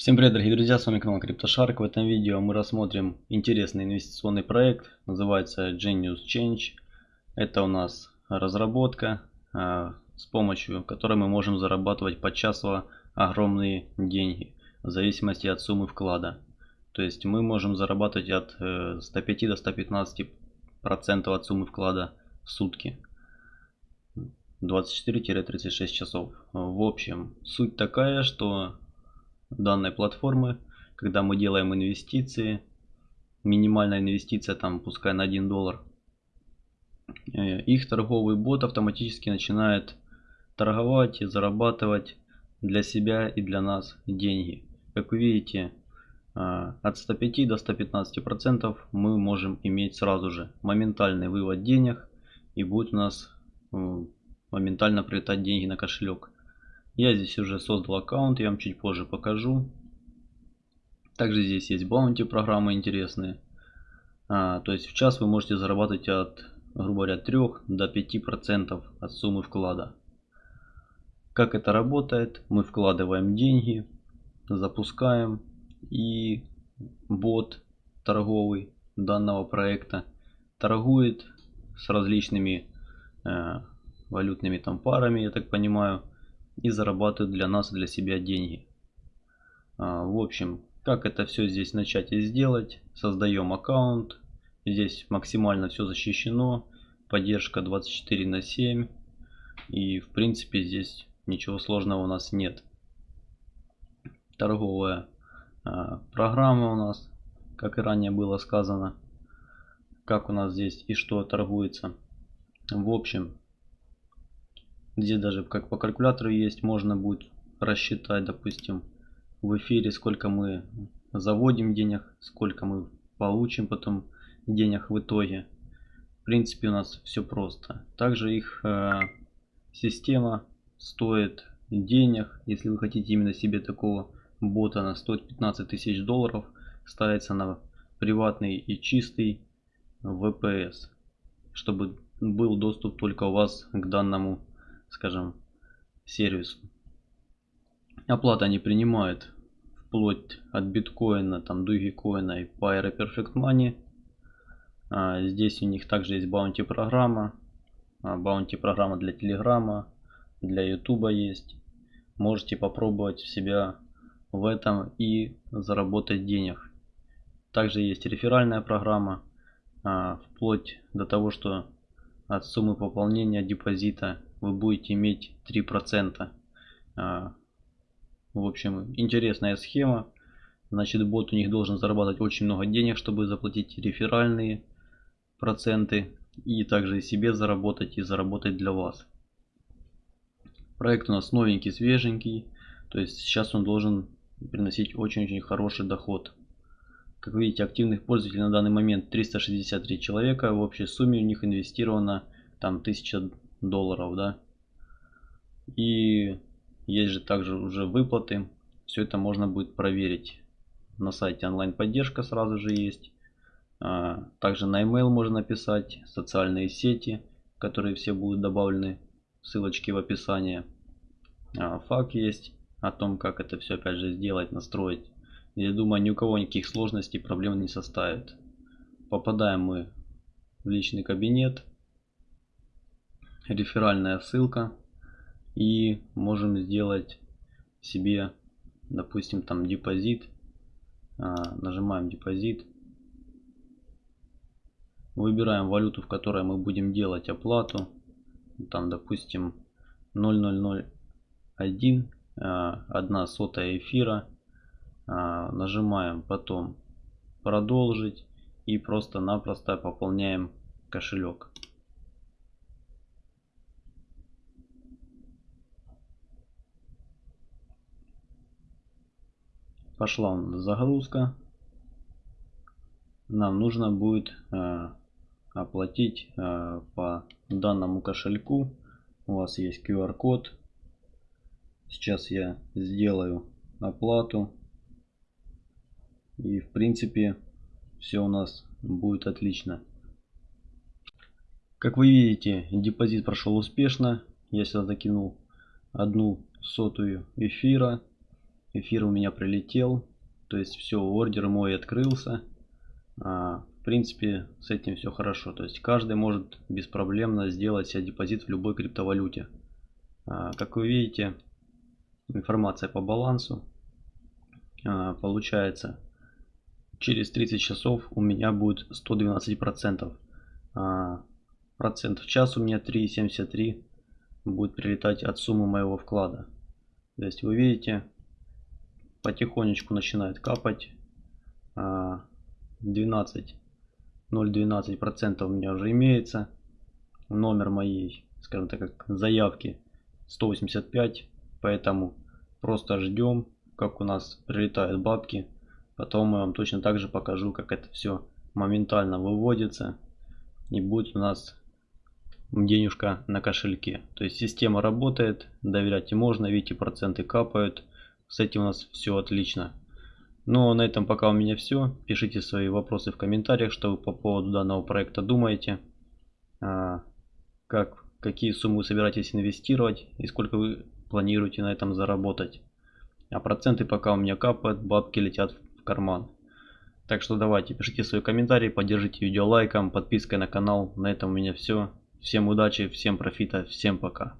Всем привет, дорогие друзья, с вами канал CryptoShark. В этом видео мы рассмотрим интересный инвестиционный проект, называется Genius Change. Это у нас разработка, а, с помощью которой мы можем зарабатывать почасово огромные деньги, в зависимости от суммы вклада. То есть мы можем зарабатывать от 105 э, до 115 процентов от суммы вклада в сутки. 24-36 часов. В общем, суть такая, что данной платформы, когда мы делаем инвестиции, минимальная инвестиция там пускай на 1 доллар, э, их торговый бот автоматически начинает торговать и зарабатывать для себя и для нас деньги. Как вы видите, э, от 105 до 115 процентов мы можем иметь сразу же моментальный вывод денег и будет у нас моментально прилетать деньги на кошелек. Я здесь уже создал аккаунт, я вам чуть позже покажу. Также здесь есть баунти программы интересные. А, то есть в час вы можете зарабатывать от, грубо говоря, 3 до 5% от суммы вклада. Как это работает? Мы вкладываем деньги, запускаем и бот торговый данного проекта торгует с различными э, валютными там парами, я так понимаю, и зарабатывают для нас и для себя деньги. А, в общем, как это все здесь начать и сделать? Создаем аккаунт. Здесь максимально все защищено. Поддержка 24 на 7. И в принципе здесь ничего сложного у нас нет. Торговая а, программа у нас, как и ранее было сказано. Как у нас здесь и что торгуется. В общем, где даже как по калькулятору есть, можно будет рассчитать, допустим, в эфире, сколько мы заводим денег, сколько мы получим потом денег в итоге. В принципе, у нас все просто. Также их э, система стоит денег. Если вы хотите именно себе такого бота на 115 тысяч долларов, ставится на приватный и чистый VPS, чтобы был доступ только у вас к данному скажем, сервису. Оплата не принимают вплоть от биткоина, там, дугикоина и Pyro Perfect Money. А, здесь у них также есть баунти программа. А, баунти программа для телеграма, для ютуба есть. Можете попробовать себя в этом и заработать денег. Также есть реферальная программа, а, вплоть до того, что от суммы пополнения депозита вы будете иметь 3%. А, в общем, интересная схема. Значит, бот у них должен зарабатывать очень много денег, чтобы заплатить реферальные проценты. И также и себе заработать и заработать для вас. Проект у нас новенький, свеженький. То есть сейчас он должен приносить очень-очень хороший доход. Как видите, активных пользователей на данный момент 363 человека. В общей сумме у них инвестировано там 1000 долларов, да. И есть же также уже выплаты. Все это можно будет проверить. На сайте онлайн поддержка сразу же есть. А, также на email можно написать, социальные сети, которые все будут добавлены, ссылочки в описании. А, факт есть о том, как это все опять же сделать, настроить. Я думаю, ни у кого никаких сложностей, проблем не составит. Попадаем мы в личный кабинет реферальная ссылка и можем сделать себе допустим там депозит. А, нажимаем депозит. Выбираем валюту в которой мы будем делать оплату. Там допустим 0001 а, одна сотая эфира. А, нажимаем потом продолжить и просто-напросто пополняем кошелек пошла загрузка. Нам нужно будет э, оплатить э, по данному кошельку. У вас есть QR-код. Сейчас я сделаю оплату. И в принципе все у нас будет отлично. Как вы видите, депозит прошел успешно. Я сюда закинул одну сотую эфира. Эфир у меня прилетел. То есть все, ордер мой открылся. А, в принципе, с этим все хорошо. То есть каждый может беспроблемно сделать себе депозит в любой криптовалюте. А, как вы видите, информация по балансу. А, получается, через 30 часов у меня будет 112 процентов. А, процент в час у меня 3,73 будет прилетать от суммы моего вклада. То есть вы видите, потихонечку начинает капать. 12 0,12 процентов у меня уже имеется. Номер моей, скажем так, как заявки 185. Поэтому просто ждем, как у нас прилетают бабки. Потом я вам точно так же покажу, как это все моментально выводится. И будет у нас денежка на кошельке. То есть система работает, доверять и можно, видите, проценты капают. С этим у нас все отлично. Ну, на этом пока у меня все. Пишите свои вопросы в комментариях, что вы по поводу данного проекта думаете. А, как, какие суммы вы собираетесь инвестировать и сколько вы планируете на этом заработать. А проценты пока у меня капают, бабки летят в карман. Так что давайте, пишите свои комментарии, поддержите видео лайком, подпиской на канал. На этом у меня все. Всем удачи, всем профита, всем пока.